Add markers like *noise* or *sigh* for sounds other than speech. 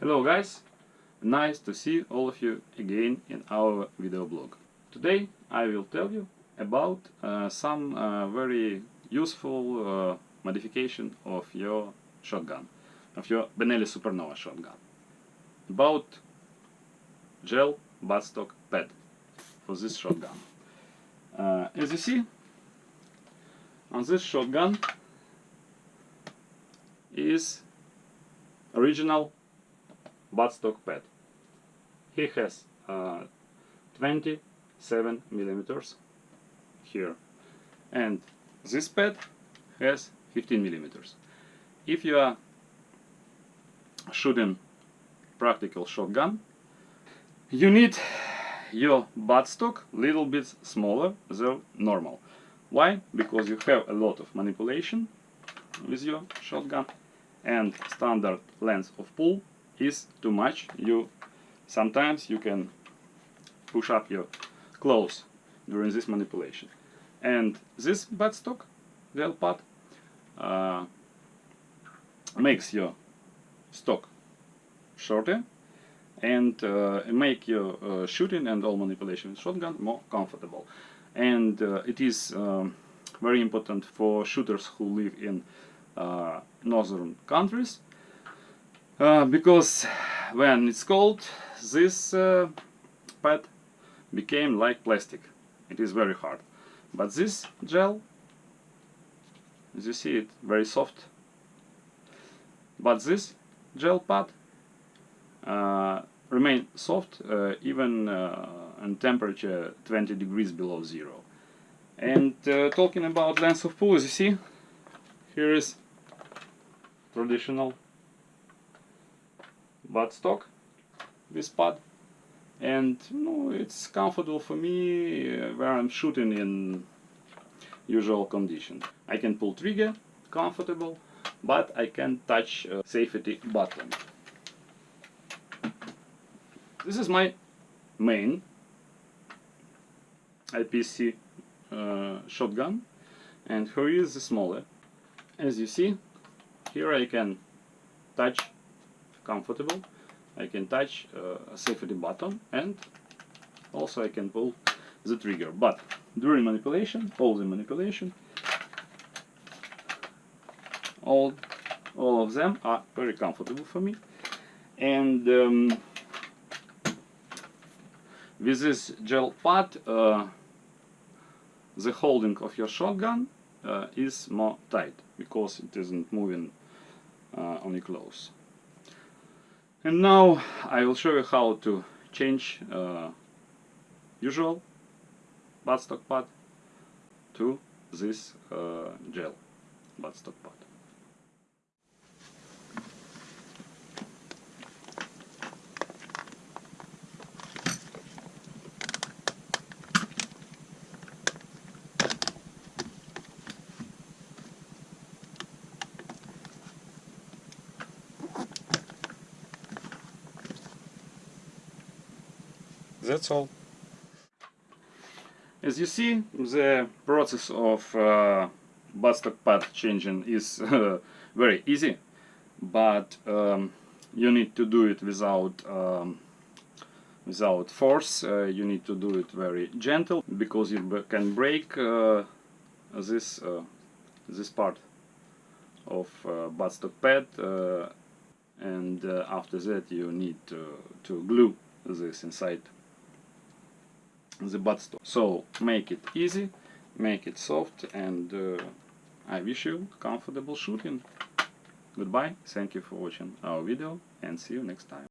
Hello guys, nice to see all of you again in our video blog. Today I will tell you about uh, some uh, very useful uh, modification of your shotgun, of your Benelli Supernova shotgun. About gel buttstock pad for this shotgun. Uh, as you see, on this shotgun is original buttstock pad. He has uh, 27 millimeters here and this pad has 15 millimeters. If you are shooting practical shotgun you need your buttstock little bit smaller than normal. Why? Because you have a lot of manipulation with your shotgun and standard length of pull is too much. You sometimes you can push up your clothes during this manipulation. And this buttstock, gel pad, uh, makes your stock shorter and uh, make your uh, shooting and all manipulation with shotgun more comfortable. And uh, it is um, very important for shooters who live in uh, northern countries uh, because when it's cold this uh, pad became like plastic. It is very hard. But this gel as you see it very soft. But this gel pad uh, remain soft uh, even uh, in temperature 20 degrees below zero. And uh, talking about length of pull as you see here is traditional buttstock this pad and you know, it's comfortable for me uh, where I'm shooting in usual conditions. I can pull trigger comfortable but I can touch safety button. This is my main IPSC uh, shotgun and here is the smaller. As you see here I can touch comfortable. I can touch uh, a safety button and also I can pull the trigger. But during manipulation, all the manipulation, all, all of them are very comfortable for me. And um, with this gel pad, uh, the holding of your shotgun uh, is more tight because it isn't moving uh, on your clothes. And now I will show you how to change uh, usual buttstock pad to this uh, gel buttstock pad. That's all. As you see, the process of uh, buttstock pad changing is uh, *laughs* very easy, but um, you need to do it without um, without force. Uh, you need to do it very gentle because you can break uh, this uh, this part of uh, buttstock pad, uh, and after that you need to, to glue this inside the buttstock. So make it easy, make it soft and uh, I wish you comfortable shooting. Goodbye, thank you for watching our video and see you next time.